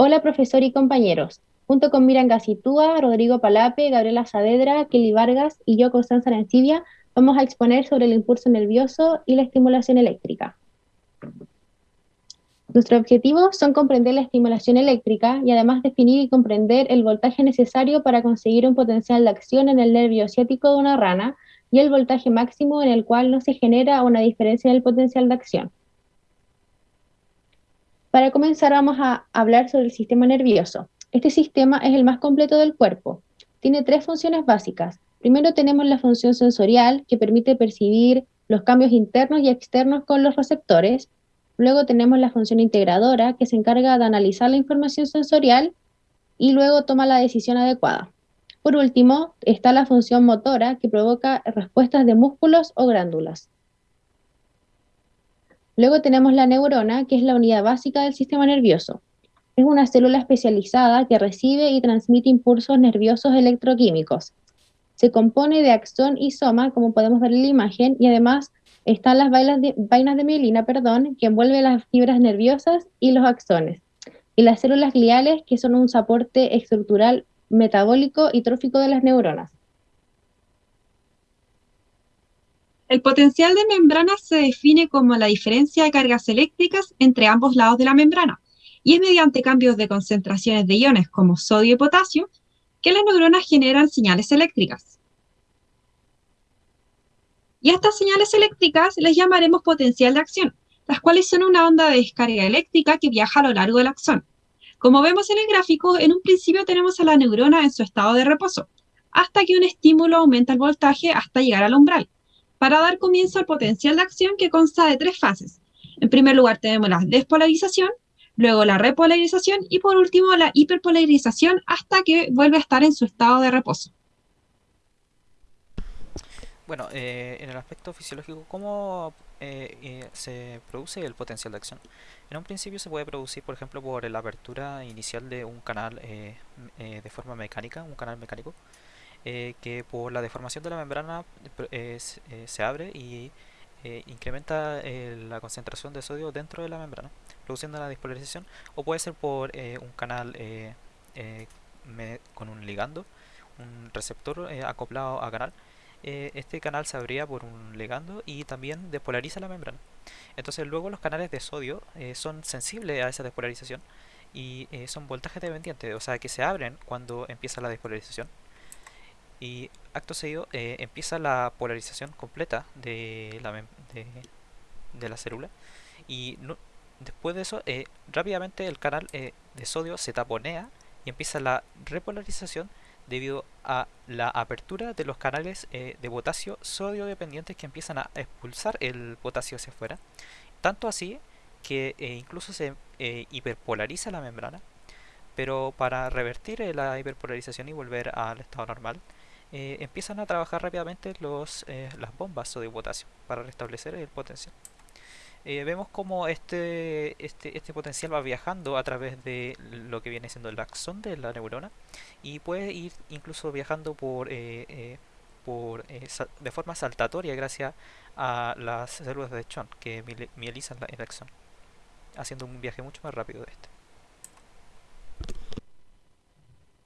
Hola profesor y compañeros. Junto con Miran Gacitúa, Rodrigo Palape, Gabriela Saavedra, Kelly Vargas y yo, Constanza Arancibia, vamos a exponer sobre el impulso nervioso y la estimulación eléctrica. Nuestro objetivo son comprender la estimulación eléctrica y además definir y comprender el voltaje necesario para conseguir un potencial de acción en el nervio ciático de una rana y el voltaje máximo en el cual no se genera una diferencia en el potencial de acción. Para comenzar vamos a hablar sobre el sistema nervioso. Este sistema es el más completo del cuerpo. Tiene tres funciones básicas. Primero tenemos la función sensorial, que permite percibir los cambios internos y externos con los receptores. Luego tenemos la función integradora, que se encarga de analizar la información sensorial y luego toma la decisión adecuada. Por último, está la función motora, que provoca respuestas de músculos o glándulas. Luego tenemos la neurona, que es la unidad básica del sistema nervioso. Es una célula especializada que recibe y transmite impulsos nerviosos electroquímicos. Se compone de axón y soma, como podemos ver en la imagen, y además están las vainas de, mielina, perdón, que envuelven las fibras nerviosas y los axones. Y las células gliales, que son un soporte estructural metabólico y trófico de las neuronas. El potencial de membrana se define como la diferencia de cargas eléctricas entre ambos lados de la membrana, y es mediante cambios de concentraciones de iones como sodio y potasio que las neuronas generan señales eléctricas. Y estas señales eléctricas les llamaremos potencial de acción, las cuales son una onda de descarga eléctrica que viaja a lo largo del axón. Como vemos en el gráfico, en un principio tenemos a la neurona en su estado de reposo, hasta que un estímulo aumenta el voltaje hasta llegar al umbral para dar comienzo al potencial de acción que consta de tres fases. En primer lugar tenemos la despolarización, luego la repolarización y por último la hiperpolarización hasta que vuelve a estar en su estado de reposo. Bueno, eh, en el aspecto fisiológico, ¿cómo eh, eh, se produce el potencial de acción? En un principio se puede producir, por ejemplo, por la apertura inicial de un canal de forma mecánica, un canal mecánico, eh, que por la deformación de la membrana eh, se abre y eh, incrementa la concentración de sodio dentro de la membrana, produciendo la despolarización, o puede ser por un canal con un ligando, un receptor acoplado a canal. este canal se abría por un ligando y también despolariza la membrana. Entonces luego los canales de sodio son sensibles a esa despolarización y son voltaje dependientes, o sea que se abren cuando empieza la despolarización y acto seguido eh, empieza la polarización completa de la, de, la célula. Y después de eso eh, rápidamente el canal eh, de sodio se taponea y empieza la repolarización debido a la apertura de los canales de potasio sodio dependientes que empiezan a expulsar el potasio hacia afuera. Tanto así que incluso se hiperpolariza la membrana pero para revertir la hiperpolarización y volver al estado normal eh, empiezan a trabajar rápidamente los, eh, las bombas sodio potasio para restablecer el potencial. Eh, vemos como este, este, este potencial va viajando a través de lo que viene siendo el axón de la neurona y puede ir incluso viajando por, por de forma saltatoria gracias a las células de Schwann que mielizan el axón, haciendo un viaje mucho más rápido de este.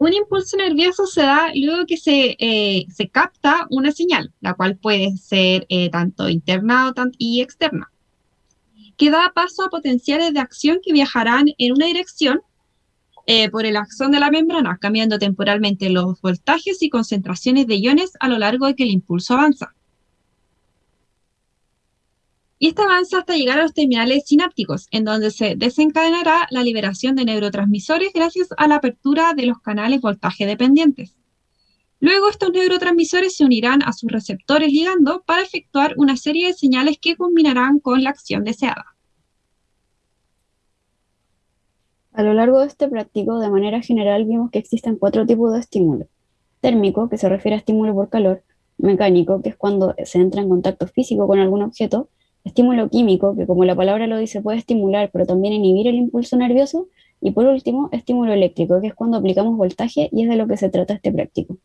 Un impulso nervioso se da luego que se, eh, se capta una señal, la cual puede ser eh, tanto interna y externa, que da paso a potenciales de acción que viajarán en una dirección eh, por el axón de la membrana, cambiando temporalmente los voltajes y concentraciones de iones a lo largo de que el impulso avanza y esta avanza hasta llegar a los terminales sinápticos, en donde se desencadenará la liberación de neurotransmisores gracias a la apertura de los canales voltaje dependientes. Luego estos neurotransmisores se unirán a sus receptores ligando para efectuar una serie de señales que combinarán con la acción deseada. A lo largo de este práctico, de manera general, vimos que existen cuatro tipos de estímulo. Térmico, que se refiere a estímulo por calor, mecánico, que es cuando se entra en contacto físico con algún objeto, estímulo químico, que como la palabra lo dice, puede estimular, pero también inhibir el impulso nervioso, y por último, estímulo eléctrico, que es cuando aplicamos voltaje y es de lo que se trata este práctico.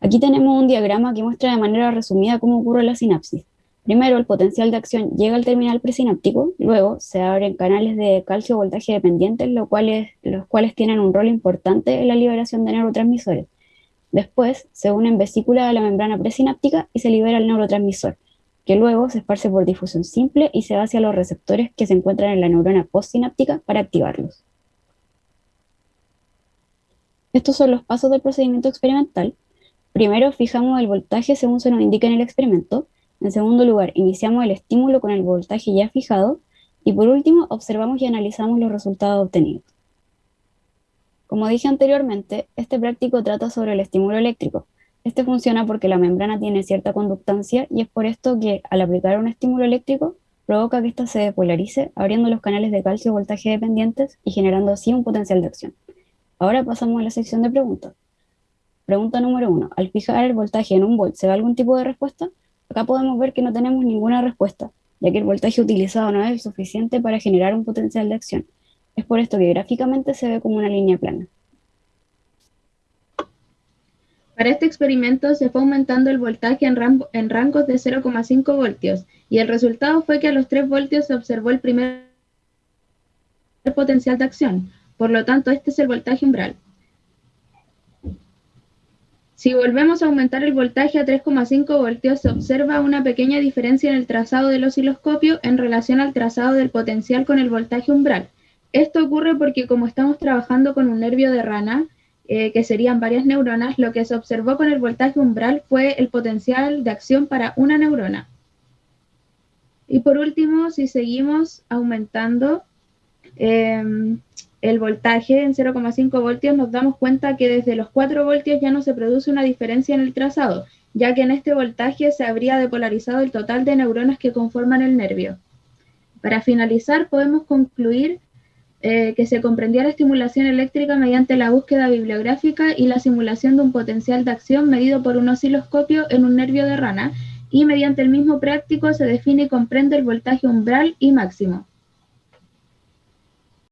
Aquí tenemos un diagrama que muestra de manera resumida cómo ocurre la sinapsis. Primero, el potencial de acción llega al terminal presináptico, luego se abren canales de calcio voltaje dependientes, los cuales, los cuales tienen un rol importante en la liberación de neurotransmisores. Después, se unen vesículas a la membrana presináptica y se libera el neurotransmisor, que luego se esparce por difusión simple y se va hacia los receptores que se encuentran en la neurona postsináptica para activarlos. Estos son los pasos del procedimiento experimental. Primero, fijamos el voltaje según se nos indica en el experimento. En segundo lugar, iniciamos el estímulo con el voltaje ya fijado. Y por último, observamos y analizamos los resultados obtenidos. Como dije anteriormente, este práctico trata sobre el estímulo eléctrico. Este funciona porque la membrana tiene cierta conductancia y es por esto que al aplicar un estímulo eléctrico provoca que ésta se depolarice, abriendo los canales de calcio voltaje dependientes y generando así un potencial de acción. Ahora pasamos a la sección de preguntas. Pregunta número uno. Al fijar el voltaje en un volt, ¿se da algún tipo de respuesta? Acá podemos ver que no tenemos ninguna respuesta, ya que el voltaje utilizado no es suficiente para generar un potencial de acción. Es por esto que gráficamente se ve como una línea plana. Para este experimento se fue aumentando el voltaje en, rangos de 0,5 voltios y el resultado fue que a los 3 voltios se observó el primer potencial de acción. Por lo tanto, este es el voltaje umbral. Si volvemos a aumentar el voltaje a 3,5 voltios, se observa una pequeña diferencia en el trazado del osciloscopio en relación al trazado del potencial con el voltaje umbral. Esto ocurre porque como estamos trabajando con un nervio de rana, eh, que serían varias neuronas, lo que se observó con el voltaje umbral fue el potencial de acción para una neurona. Y por último, si seguimos aumentando, em, el voltaje en 0,5 voltios, nos damos cuenta que desde los 4 voltios ya no se produce una diferencia en el trazado, ya que en este voltaje se habría depolarizado el total de neuronas que conforman el nervio. Para finalizar, podemos concluir eh, que se comprendía la estimulación eléctrica mediante la búsqueda bibliográfica y la simulación de un potencial de acción medido por un osciloscopio en un nervio de rana, y mediante el mismo práctico se define y comprende el voltaje umbral y máximo.